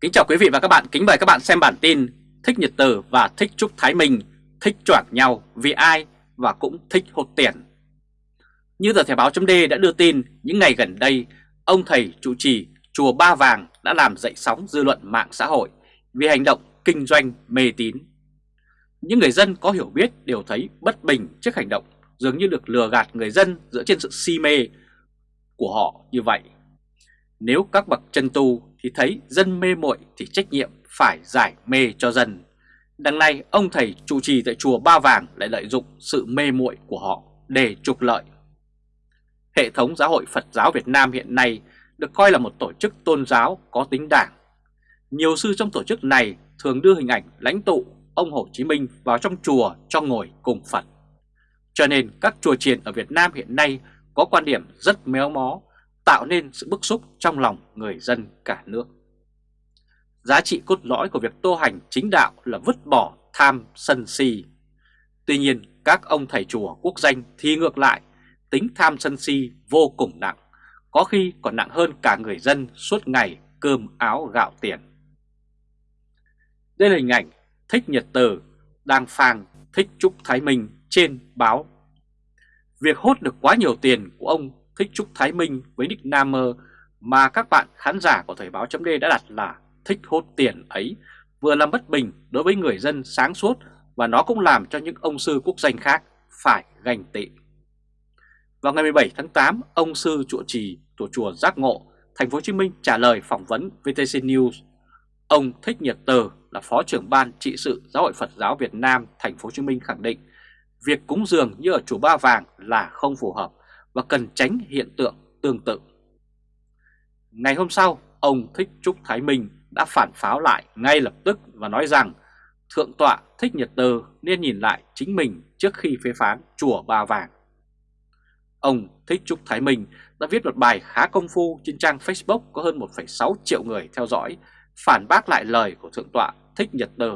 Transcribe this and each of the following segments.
Kính chào quý vị và các bạn, kính mời các bạn xem bản tin Thích Nhật Từ và Thích Trúc Thái Minh thích choảng nhau vì ai và cũng thích hốt tiền. Như tờ Thể báo chấm đã đưa tin, những ngày gần đây, ông thầy trụ trì Chùa Ba Vàng đã làm dậy sóng dư luận mạng xã hội vì hành động kinh doanh mê tín. Những người dân có hiểu biết đều thấy bất bình trước hành động dường như được lừa gạt người dân dựa trên sự si mê của họ như vậy. Nếu các bậc chân tu thì thấy dân mê muội thì trách nhiệm phải giải mê cho dân. Đằng này ông thầy trụ trì tại chùa Ba Vàng lại lợi dụng sự mê muội của họ để trục lợi. Hệ thống giáo hội Phật giáo Việt Nam hiện nay được coi là một tổ chức tôn giáo có tính đảng. Nhiều sư trong tổ chức này thường đưa hình ảnh lãnh tụ ông Hồ Chí Minh vào trong chùa cho ngồi cùng Phật. Cho nên các chùa chiền ở Việt Nam hiện nay có quan điểm rất méo mó, tạo nên sự bức xúc trong lòng người dân cả nước. Giá trị cốt lõi của việc tu hành chính đạo là vứt bỏ tham sân si. Tuy nhiên các ông thầy chùa quốc danh thì ngược lại, tính tham sân si vô cùng nặng, có khi còn nặng hơn cả người dân suốt ngày cơm áo gạo tiền. Đây là hình ảnh Thích Nhật Từ đang phang Thích Trúc Thái Minh trên báo. Việc hốt được quá nhiều tiền của ông Thích Trúc Thái Minh với nick Namer mà các bạn khán giả của Thời báo chấm đã đặt là thích hốt tiền ấy vừa làm bất bình đối với người dân sáng suốt và nó cũng làm cho những ông sư quốc danh khác phải ganh tị. Vào ngày 17 tháng 8, ông sư trụ trì của chùa Giác Ngộ, thành phố Hồ Chí Minh trả lời phỏng vấn VTC News. Ông Thích Nhật Từ là phó trưởng ban trị sự Giáo hội Phật giáo Việt Nam thành phố Hồ Chí Minh khẳng định việc cúng dường như ở chùa Ba Vàng là không phù hợp và cần tránh hiện tượng tương tự. Ngày hôm sau, ông Thích Trúc Thái Minh đã phản pháo lại ngay lập tức và nói rằng Thượng tọa Thích Nhật Tơ nên nhìn lại chính mình trước khi phê phán chùa Ba Vàng. Ông Thích Trúc Thái Minh đã viết một bài khá công phu trên trang Facebook có hơn 1,6 triệu người theo dõi, phản bác lại lời của Thượng tọa Thích Nhật Tơ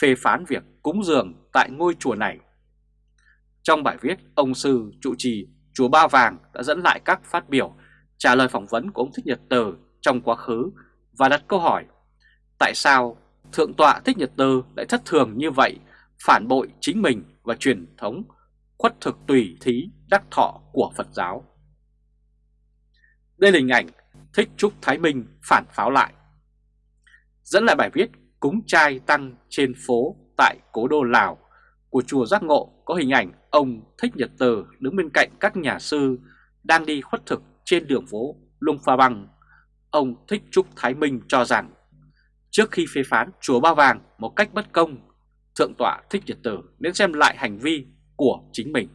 phê phán việc cúng dường tại ngôi chùa này. Trong bài viết, ông sư trụ trì chùa Ba Vàng đã dẫn lại các phát biểu trả lời phỏng vấn của ông Thích Nhật Từ trong quá khứ và đặt câu hỏi Tại sao Thượng tọa Thích Nhật Từ lại thất thường như vậy, phản bội chính mình và truyền thống khuất thực tùy thí đắc thọ của Phật giáo? Đây là hình ảnh Thích Trúc Thái Minh phản pháo lại. Dẫn lại bài viết cúng trai tăng trên phố tại Cố Đô Lào của chùa Giác Ngộ có hình ảnh ông Thích Nhật Từ đứng bên cạnh các nhà sư đang đi khuất thực trên đường phố Lung Pha Băng. Ông Thích Trúc Thái Minh cho rằng Trước khi phê phán chùa Ba Vàng một cách bất công, Thượng tọa Thích Nhật Từ nên xem lại hành vi của chính mình.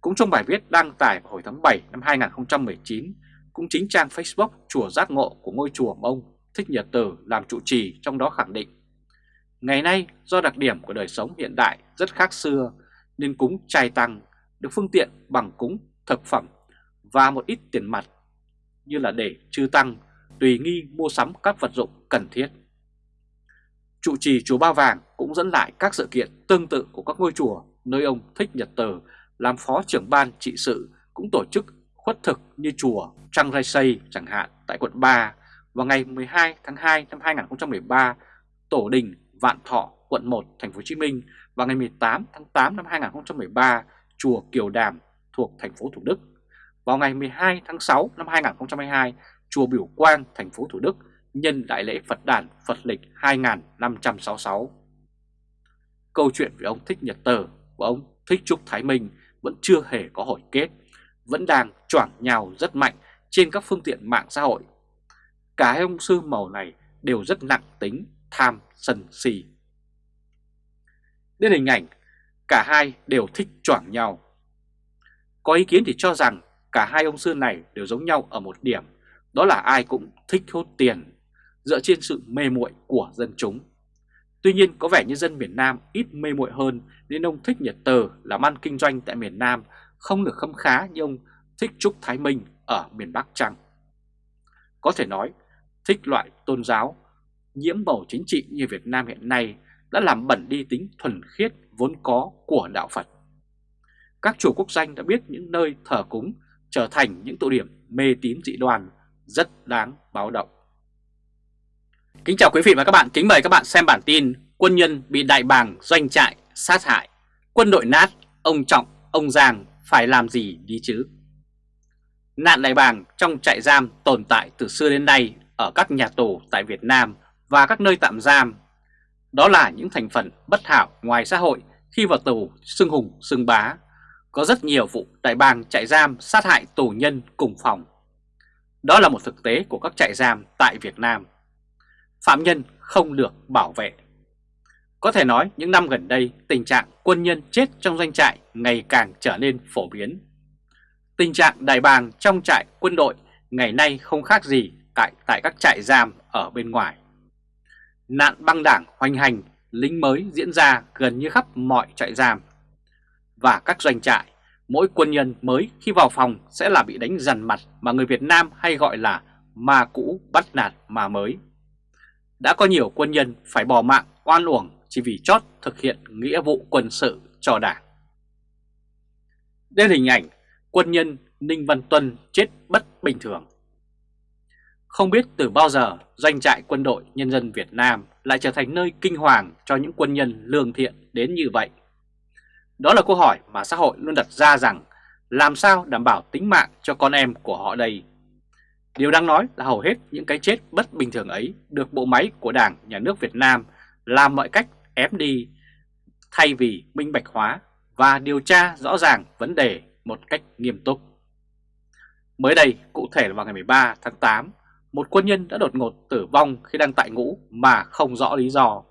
Cũng trong bài viết đăng tải vào hồi tháng 7 năm 2019, cũng chính trang Facebook Chùa Giác Ngộ của ngôi chùa ông Thích Nhật Từ làm trụ trì trong đó khẳng định Ngày nay do đặc điểm của đời sống hiện đại rất khác xưa nên cúng trai tăng được phương tiện bằng cúng thực phẩm và một ít tiền mặt như là để chư tăng tùy nghi mua sắm các vật dụng cần thiết. Trụ trì chùa Ba Vàng cũng dẫn lại các sự kiện tương tự của các ngôi chùa nơi ông Thích Nhật Từ làm phó trưởng ban trị sự cũng tổ chức khuất thực như chùa Trăng Rai Xây chẳng hạn tại quận 3 vào ngày 12 tháng 2 năm 2013, Tổ đình Vạn Thọ quận 1 thành phố Hồ Chí Minh và ngày 18 tháng 8 năm 2013, chùa Kiều Đàm thuộc thành phố Thủ Đức. Vào ngày 12 tháng 6 năm 2022, chùa Biểu Quang, thành phố Thủ Đức nhân đại lễ Phật đàn Phật lịch 2566. Câu chuyện về ông Thích Nhật Tờ và ông Thích Trúc Thái Minh vẫn chưa hề có hồi kết, vẫn đang choảng nhào rất mạnh trên các phương tiện mạng xã hội. Cả hai ông sư màu này đều rất nặng tính tham sân si. Đến hình ảnh, cả hai đều thích choảng nhau. Có ý kiến thì cho rằng cả hai ông sư này đều giống nhau ở một điểm đó là ai cũng thích hốt tiền dựa trên sự mê muội của dân chúng. Tuy nhiên có vẻ như dân miền Nam ít mê muội hơn nên ông Thích Nhật Tờ làm ăn kinh doanh tại miền Nam không được khâm khá như ông Thích Trúc Thái Minh ở miền Bắc Trăng. Có thể nói, thích loại tôn giáo, nhiễm màu chính trị như Việt Nam hiện nay đã làm bẩn đi tính thuần khiết vốn có của đạo Phật. Các chùa quốc danh đã biết những nơi thờ cúng trở thành những tụ điểm mê tín dị đoan rất đáng báo động. Kính chào quý vị và các bạn, kính mời các bạn xem bản tin Quân nhân bị đại bàng doanh trại sát hại Quân đội nát, ông Trọng, ông Giang phải làm gì đi chứ Nạn đại bàng trong trại giam tồn tại từ xưa đến nay ở các nhà tù tại Việt Nam và các nơi tạm giam Đó là những thành phần bất hảo ngoài xã hội khi vào tù xưng hùng xưng bá Có rất nhiều vụ đại bang trại giam sát hại tù nhân cùng phòng Đó là một thực tế của các trại giam tại Việt Nam phạm nhân không được bảo vệ. Có thể nói những năm gần đây tình trạng quân nhân chết trong doanh trại ngày càng trở nên phổ biến. Tình trạng đài bàng trong trại quân đội ngày nay không khác gì tại, tại các trại giam ở bên ngoài. Nạn băng đảng hoành hành, lính mới diễn ra gần như khắp mọi trại giam. Và các doanh trại, mỗi quân nhân mới khi vào phòng sẽ là bị đánh dằn mặt mà người Việt Nam hay gọi là ma cũ bắt nạt mà mới đã có nhiều quân nhân phải bỏ mạng oan uổng chỉ vì chót thực hiện nghĩa vụ quân sự cho đảng. Đây là hình ảnh quân nhân Ninh Văn Tuân chết bất bình thường. Không biết từ bao giờ doanh trại quân đội nhân dân Việt Nam lại trở thành nơi kinh hoàng cho những quân nhân lương thiện đến như vậy. Đó là câu hỏi mà xã hội luôn đặt ra rằng làm sao đảm bảo tính mạng cho con em của họ đây Điều đáng nói là hầu hết những cái chết bất bình thường ấy được bộ máy của Đảng, Nhà nước Việt Nam làm mọi cách ép đi thay vì minh bạch hóa và điều tra rõ ràng vấn đề một cách nghiêm túc. Mới đây, cụ thể là vào ngày 13 tháng 8, một quân nhân đã đột ngột tử vong khi đang tại ngũ mà không rõ lý do.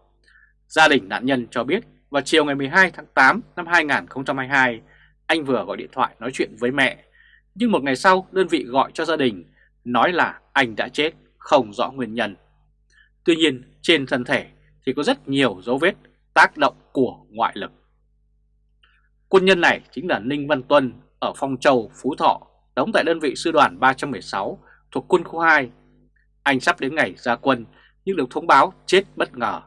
Gia đình nạn nhân cho biết vào chiều ngày 12 tháng 8 năm 2022, anh vừa gọi điện thoại nói chuyện với mẹ, nhưng một ngày sau đơn vị gọi cho gia đình nói là anh đã chết không rõ nguyên nhân. Tuy nhiên trên thân thể thì có rất nhiều dấu vết tác động của ngoại lực. Quân nhân này chính là Ninh Văn Tuân ở Phong Châu, Phú Thọ, đóng tại đơn vị sư đoàn 316 thuộc quân khu 2. Anh sắp đến ngày ra quân nhưng được thông báo chết bất ngờ.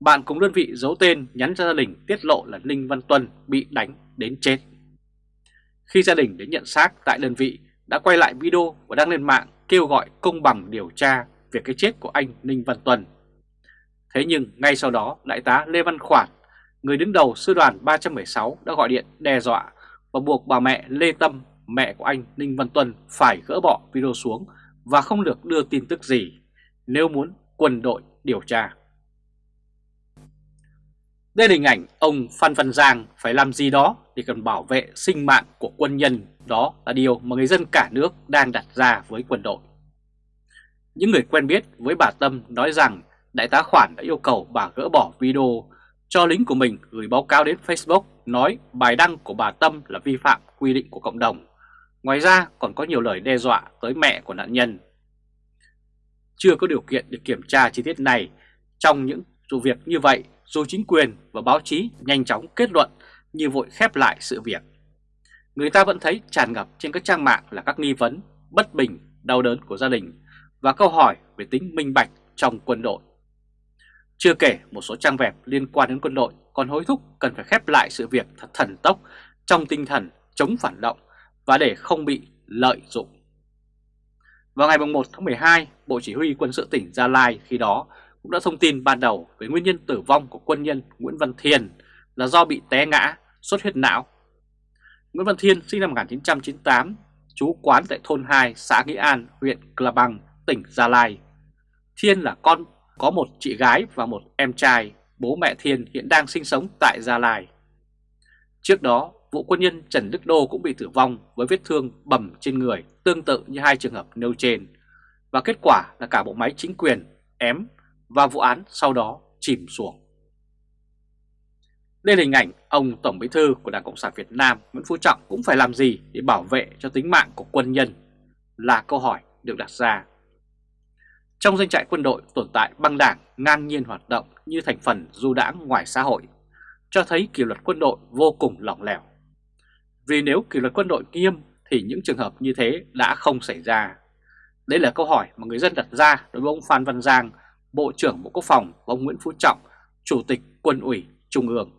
Bạn cùng đơn vị giấu tên nhắn cho gia đình tiết lộ là Ninh Văn Tuân bị đánh đến chết. Khi gia đình đến nhận xác tại đơn vị đã quay lại video và đăng lên mạng kêu gọi công bằng điều tra về cái chết của anh Ninh Văn Tuân. Thế nhưng ngay sau đó Đại tá Lê Văn Khoản, người đứng đầu sư đoàn 316 đã gọi điện đe dọa và buộc bà mẹ Lê Tâm, mẹ của anh Ninh Văn Tuân phải gỡ bỏ video xuống và không được đưa tin tức gì nếu muốn quân đội điều tra. Đây là hình ảnh ông Phan Văn Giang phải làm gì đó để cần bảo vệ sinh mạng của quân nhân. Đó là điều mà người dân cả nước đang đặt ra với quân đội. Những người quen biết với bà Tâm nói rằng Đại tá Khoản đã yêu cầu bà gỡ bỏ video cho lính của mình gửi báo cáo đến Facebook nói bài đăng của bà Tâm là vi phạm quy định của cộng đồng. Ngoài ra còn có nhiều lời đe dọa tới mẹ của nạn nhân. Chưa có điều kiện để kiểm tra chi tiết này, trong những vụ việc như vậy dù chính quyền và báo chí nhanh chóng kết luận như vội khép lại sự việc. Người ta vẫn thấy tràn ngập trên các trang mạng là các nghi vấn, bất bình, đau đớn của gia đình và câu hỏi về tính minh bạch trong quân đội. Chưa kể một số trang web liên quan đến quân đội còn hối thúc cần phải khép lại sự việc thật thần tốc trong tinh thần chống phản động và để không bị lợi dụng. Vào ngày 1 tháng 12, Bộ Chỉ huy Quân sự tỉnh Gia Lai khi đó cũng đã thông tin ban đầu về nguyên nhân tử vong của quân nhân Nguyễn Văn Thiên là do bị té ngã, xuất huyết não. Nguyễn Văn Thiên sinh năm 1998, trú quán tại thôn 2 xã Nghĩa An, huyện Cla Bằng, tỉnh Gia Lai. Thiên là con có một chị gái và một em trai, bố mẹ Thiên hiện đang sinh sống tại Gia Lai. Trước đó, vụ quân nhân Trần Đức Đô cũng bị tử vong với vết thương bầm trên người tương tự như hai trường hợp nêu trên. Và kết quả là cả bộ máy chính quyền ém và vụ án sau đó chìm xuống. Đây là hình ảnh ông Tổng Bí thư của Đảng Cộng sản Việt Nam Nguyễn Phú Trọng cũng phải làm gì để bảo vệ cho tính mạng của quân nhân là câu hỏi được đặt ra. Trong doanh trại quân đội tồn tại băng đảng ngang nhiên hoạt động như thành phần du đãng ngoài xã hội, cho thấy kỷ luật quân đội vô cùng lỏng lẻo. Vì nếu kỷ luật quân đội nghiêm thì những trường hợp như thế đã không xảy ra. Đây là câu hỏi mà người dân đặt ra đối với ông Phan Văn Giang Bộ trưởng Bộ Quốc phòng ông Nguyễn Phú Trọng, Chủ tịch Quân ủy Trung ương.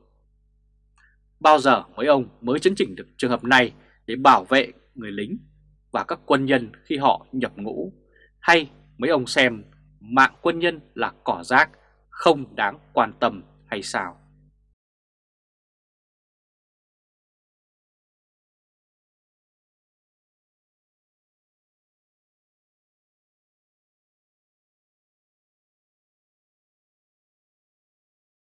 Bao giờ mấy ông mới chấn chỉnh được trường hợp này để bảo vệ người lính và các quân nhân khi họ nhập ngũ? Hay mấy ông xem mạng quân nhân là cỏ rác, không đáng quan tâm hay sao?